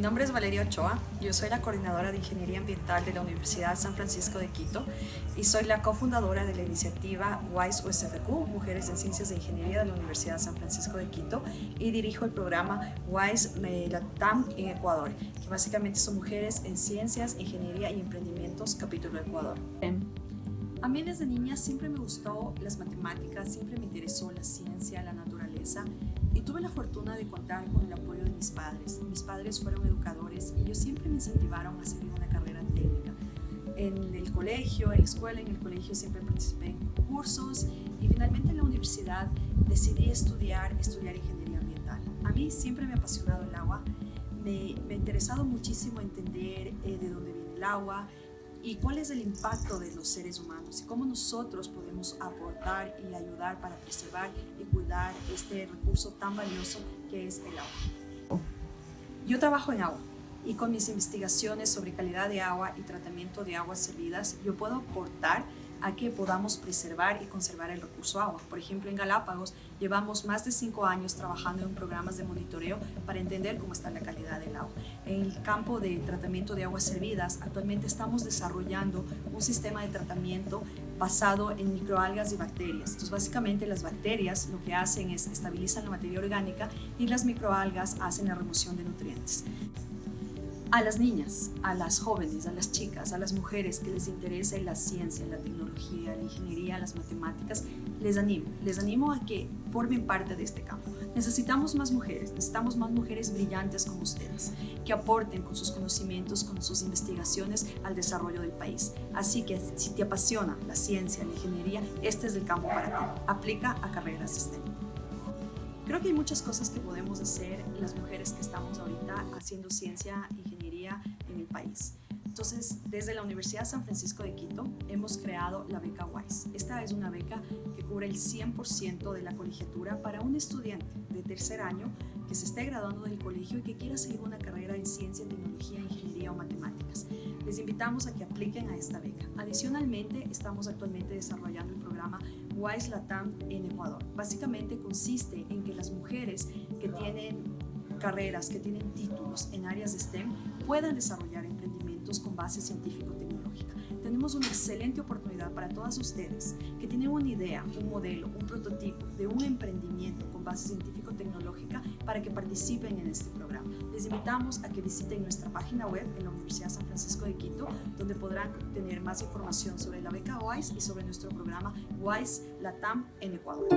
nombre es Valeria Ochoa, yo soy la coordinadora de Ingeniería Ambiental de la Universidad San Francisco de Quito y soy la cofundadora de la iniciativa WISE USFQ, Mujeres en Ciencias de Ingeniería de la Universidad San Francisco de Quito y dirijo el programa WISE Latam en Ecuador, que básicamente son mujeres en ciencias, ingeniería y emprendimientos, capítulo Ecuador. A mí desde niña siempre me gustó las matemáticas, siempre me interesó la ciencia, la naturaleza y tuve la fortuna de contar con el apoyo de mis padres. Mis padres fueron educadores y ellos siempre me incentivaron a seguir una carrera técnica. En el colegio, en la escuela, en el colegio siempre participé en cursos y finalmente en la universidad decidí estudiar, estudiar ingeniería ambiental. A mí siempre me ha apasionado el agua, me, me ha interesado muchísimo entender eh, de dónde viene el agua, y cuál es el impacto de los seres humanos y cómo nosotros podemos aportar y ayudar para preservar y cuidar este recurso tan valioso que es el agua. Yo trabajo en agua y con mis investigaciones sobre calidad de agua y tratamiento de aguas servidas yo puedo aportar a que podamos preservar y conservar el recurso agua. Por ejemplo, en Galápagos llevamos más de cinco años trabajando en programas de monitoreo para entender cómo está la calidad del agua. En el campo de tratamiento de aguas servidas, actualmente estamos desarrollando un sistema de tratamiento basado en microalgas y bacterias. Entonces, básicamente las bacterias lo que hacen es estabilizan la materia orgánica y las microalgas hacen la remoción de nutrientes a las niñas, a las jóvenes, a las chicas, a las mujeres que les interese la ciencia, la tecnología, la ingeniería, las matemáticas, les animo, les animo a que formen parte de este campo. Necesitamos más mujeres, necesitamos más mujeres brillantes como ustedes, que aporten con sus conocimientos, con sus investigaciones al desarrollo del país. Así que si te apasiona la ciencia, la ingeniería, este es el campo para ti. Aplica a carreras STEM. Creo que hay muchas cosas que podemos hacer las mujeres que estamos ahorita haciendo ciencia, ingeniería, en el país. Entonces, desde la Universidad San Francisco de Quito hemos creado la beca WISE. Esta es una beca que cubre el 100% de la colegiatura para un estudiante de tercer año que se esté graduando del colegio y que quiera seguir una carrera en ciencia, tecnología, ingeniería o matemáticas. Les invitamos a que apliquen a esta beca. Adicionalmente, estamos actualmente desarrollando el programa WISE Latam en Ecuador. Básicamente consiste en que las mujeres que tienen carreras, que tienen títulos en áreas de STEM, puedan desarrollar emprendimientos con base científico-tecnológica. Tenemos una excelente oportunidad para todas ustedes que tienen una idea, un modelo, un prototipo de un emprendimiento con base científico-tecnológica para que participen en este programa. Les invitamos a que visiten nuestra página web en la Universidad San Francisco de Quito, donde podrán tener más información sobre la beca WISE y sobre nuestro programa WISE Latam en Ecuador.